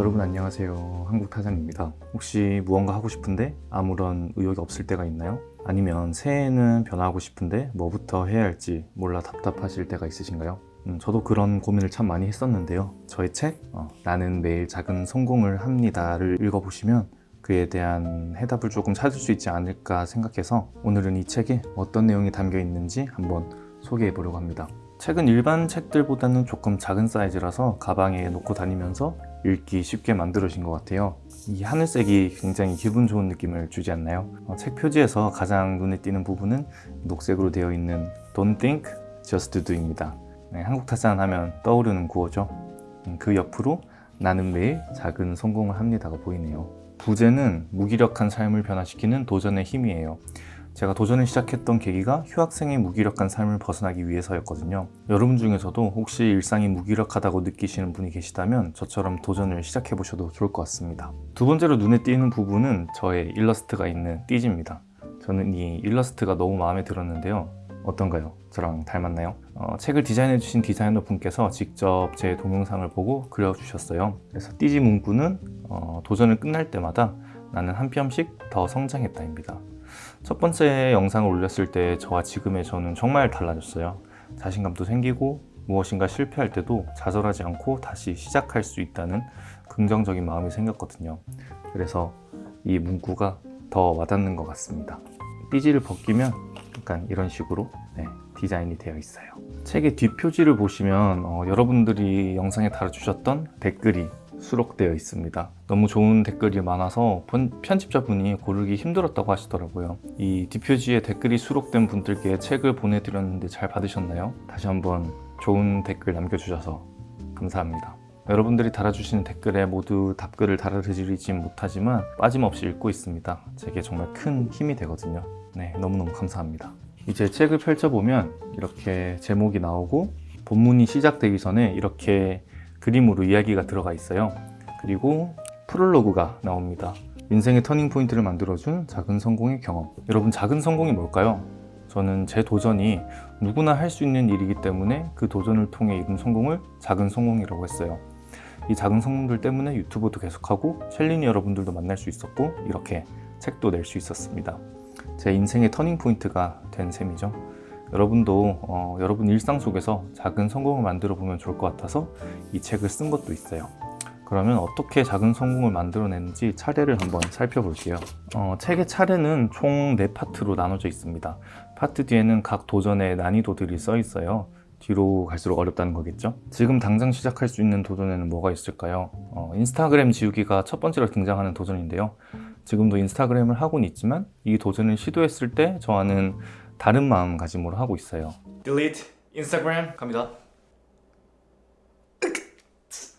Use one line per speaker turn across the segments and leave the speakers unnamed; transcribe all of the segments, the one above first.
여러분 안녕하세요 한국타장입니다 혹시 무언가 하고 싶은데 아무런 의욕이 없을 때가 있나요? 아니면 새해에는 변화하고 싶은데 뭐부터 해야 할지 몰라 답답하실 때가 있으신가요? 음, 저도 그런 고민을 참 많이 했었는데요 저의 책 어, 나는 매일 작은 성공을 합니다를 읽어보시면 그에 대한 해답을 조금 찾을 수 있지 않을까 생각해서 오늘은 이 책에 어떤 내용이 담겨 있는지 한번 소개해 보려고 합니다 책은 일반 책들보다는 조금 작은 사이즈라서 가방에 놓고 다니면서 읽기 쉽게 만들어진 것 같아요. 이 하늘색이 굉장히 기분 좋은 느낌을 주지 않나요? 어, 책 표지에서 가장 눈에 띄는 부분은 녹색으로 되어 있는 Don't think, just do입니다. 네, 한국 타산 하면 떠오르는 구호죠. 음, 그 옆으로 나는 매일 작은 성공을 합니다가 보이네요. 부제는 무기력한 삶을 변화시키는 도전의 힘이에요 제가 도전을 시작했던 계기가 휴학생의 무기력한 삶을 벗어나기 위해서였거든요. 여러분 중에서도 혹시 일상이 무기력하다고 느끼시는 분이 계시다면 저처럼 도전을 시작해 보셔도 좋을 것 같습니다. 두 번째로 눈에 띄는 부분은 저의 일러스트가 있는 띠지입니다. 저는 이 일러스트가 너무 마음에 들었는데요. 어떤가요? 저랑 닮았나요? 어, 책을 디자인해 주신 디자이너 분께서 직접 제 동영상을 보고 그려주셨어요. 그래서 띠지 문구는 어, 도전을 끝날 때마다 나는 한 뼘씩 더 성장했다입니다 첫 번째 영상을 올렸을 때 저와 지금의 저는 정말 달라졌어요. 자신감도 생기고 무엇인가 실패할 때도 좌절하지 않고 다시 시작할 수 있다는 긍정적인 마음이 생겼거든요. 그래서 이 문구가 더 와닿는 것 같습니다. 띠지를 벗기면 약간 이런 식으로 네, 디자인이 되어 있어요. 책의 뒷표지를 보시면 어, 여러분들이 영상에 달아주셨던 댓글이 수록되어 있습니다. 너무 좋은 댓글이 많아서 편집자분이 고르기 힘들었다고 하시더라고요. 이 뒷표지에 댓글이 수록된 분들께 책을 보내드렸는데 잘 받으셨나요? 다시 한번 좋은 댓글 남겨주셔서 감사합니다. 여러분들이 달아주시는 댓글에 모두 답글을 달아드리지 못하지만 빠짐없이 읽고 있습니다. 제게 정말 큰 힘이 되거든요. 네 너무너무 감사합니다. 이제 책을 펼쳐보면 이렇게 제목이 나오고 본문이 시작되기 전에 이렇게 그림으로 이야기가 들어가 있어요. 그리고 프롤로그가 나옵니다. 인생의 터닝포인트를 만들어준 작은 성공의 경험. 여러분 작은 성공이 뭘까요? 저는 제 도전이 누구나 할 수 있는 일이기 때문에 그 도전을 통해 이룬 성공을 작은 성공이라고 했어요. 이 작은 성공들 때문에 유튜브도 계속하고 챌린이 여러분들도 만날 수 있었고 이렇게 책도 낼 수 있었습니다. 제 인생의 터닝포인트가 된 셈이죠 여러분도 어, 여러분 일상 속에서 작은 성공을 만들어 보면 좋을 것 같아서 이 책을 쓴 것도 있어요. 그러면 어떻게 작은 성공을 만들어내는지 차례를 한번 살펴볼게요. 어, 책의 차례는 총 4파트로 나눠져 있습니다. 파트 뒤에는 각 도전의 난이도들이 써 있어요. 뒤로 갈수록 어렵다는 거겠죠? 지금 당장 시작할 수 있는 도전에는 뭐가 있을까요? 어, 인스타그램 지우기가 첫 번째로 등장하는 도전인데요. 지금도 인스타그램을 하고는 있지만 이 도전을 시도했을 때 저와는 다른 마음가짐으로 하고 있어요.
Delete 인스타그램 갑니다.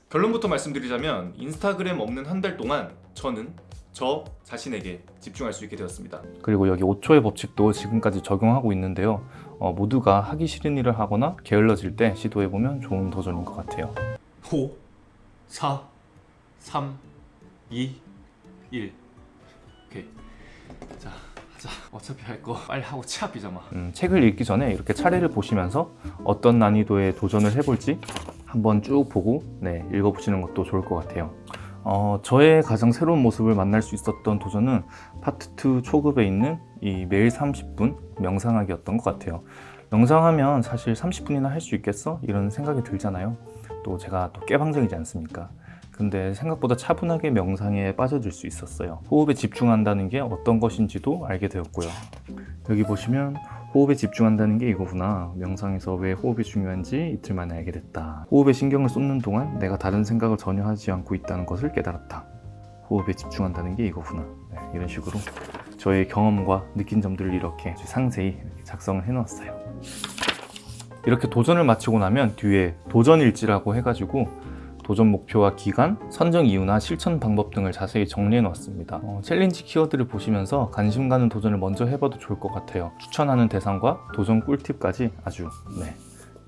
결론부터 말씀드리자면 인스타그램 없는 한 달 동안 저는 저 자신에게 집중할 수 있게 되었습니다.
그리고 여기 5초의 법칙도 지금까지 적용하고 있는데요. 어, 모두가 하기 싫은 일을 하거나 게을러질 때 시도해보면 좋은 도전인 것 같아요.
5 4 3 2 1 오케이. 자 하자 어차피 할 거 빨리 하고 치아 피자마
음, 책을 읽기 전에 이렇게 차례를 보시면서 어떤 난이도의 도전을 해볼지 한번 쭉 보고 네, 읽어보시는 것도 좋을 것 같아요 어, 저의 가장 새로운 모습을 만날 수 있었던 도전은 파트 2 초급에 있는 이 매일 30분 명상하기였던 것 같아요 명상하면 사실 30분이나 할 수 있겠어? 이런 생각이 들잖아요 또 제가 또 깨방정이지 않습니까? 근데 생각보다 차분하게 명상에 빠져들 수 있었어요. 호흡에 집중한다는 게 어떤 것인지도 알게 되었고요. 여기 보시면 호흡에 집중한다는 게 이거구나. 명상에서 왜 호흡이 중요한지 이틀 만에 알게 됐다. 호흡에 신경을 쏟는 동안 내가 다른 생각을 전혀 하지 않고 있다는 것을 깨달았다. 호흡에 집중한다는 게 이거구나. 네, 이런 식으로 저의 경험과 느낀 점들을 이렇게 상세히 작성을 해 놓았어요. 이렇게 도전을 마치고 나면 뒤에 도전일지라고 해가지고 도전 목표와 기간, 선정 이유나 실천 방법 등을 자세히 정리해 놓았습니다. 어, challenge 키워드를 보시면서 관심 가는 도전을 먼저 해봐도 좋을 것 같아요. 추천하는 대상과 도전 꿀팁까지 아주 네,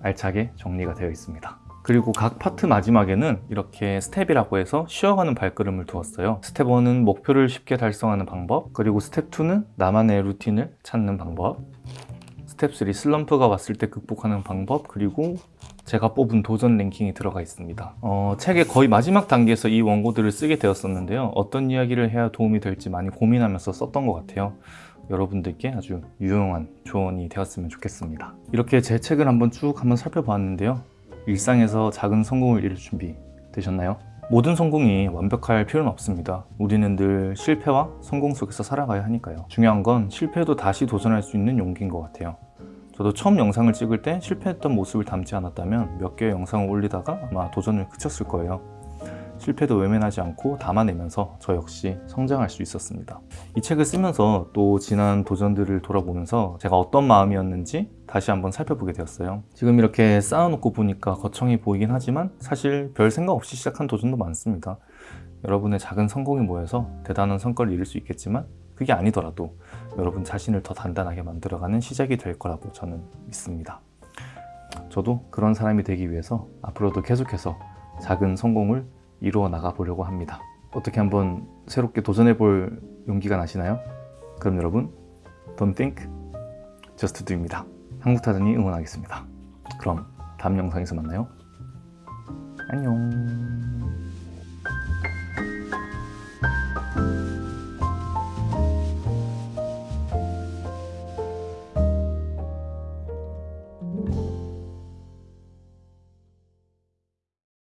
알차게 정리가 되어 있습니다. 그리고 각 파트 마지막에는 이렇게 스텝이라고 해서 쉬어가는 발걸음을 두었어요. 스텝 1은 목표를 쉽게 달성하는 방법 그리고 스텝 2는 나만의 루틴을 찾는 방법 스텝 3 슬럼프가 왔을 때 극복하는 방법 그리고 제가 뽑은 도전 랭킹이 들어가 있습니다. 어, 책의 거의 마지막 단계에서 이 원고들을 쓰게 되었었는데요. 어떤 이야기를 해야 도움이 될지 많이 고민하면서 썼던 것 같아요. 여러분들께 아주 유용한 조언이 되었으면 좋겠습니다. 이렇게 제 책을 한번 쭉 한번 살펴봤는데요. 일상에서 작은 성공을 이룰 준비 되셨나요? 모든 성공이 완벽할 필요는 없습니다. 우리는 늘 실패와 성공 속에서 살아가야 하니까요. 중요한 건 실패해도 다시 도전할 수 있는 용기인 것 같아요. 저도 처음 영상을 찍을 때 실패했던 모습을 담지 않았다면 몇 개의 영상을 올리다가 아마 도전을 그쳤을 거예요. 실패도 외면하지 않고 담아내면서 저 역시 성장할 수 있었습니다. 이 책을 쓰면서 또 지난 도전들을 돌아보면서 제가 어떤 마음이었는지 다시 한번 살펴보게 되었어요. 지금 이렇게 쌓아놓고 보니까 거창해 보이긴 하지만 사실 별 생각 없이 시작한 도전도 많습니다. 여러분의 작은 성공이 모여서 대단한 성과를 이룰 수 있겠지만 그게 아니더라도 여러분 자신을 더 단단하게 만들어가는 시작이 될 거라고 저는 믿습니다. 저도 그런 사람이 되기 위해서 앞으로도 계속해서 작은 성공을 이루어 나가 보려고 합니다. 어떻게 한번 새롭게 도전해 볼 용기가 나시나요? 그럼 여러분, don't think, just do입니다. 한국타전이 응원하겠습니다. 그럼 다음 영상에서 만나요. 안녕.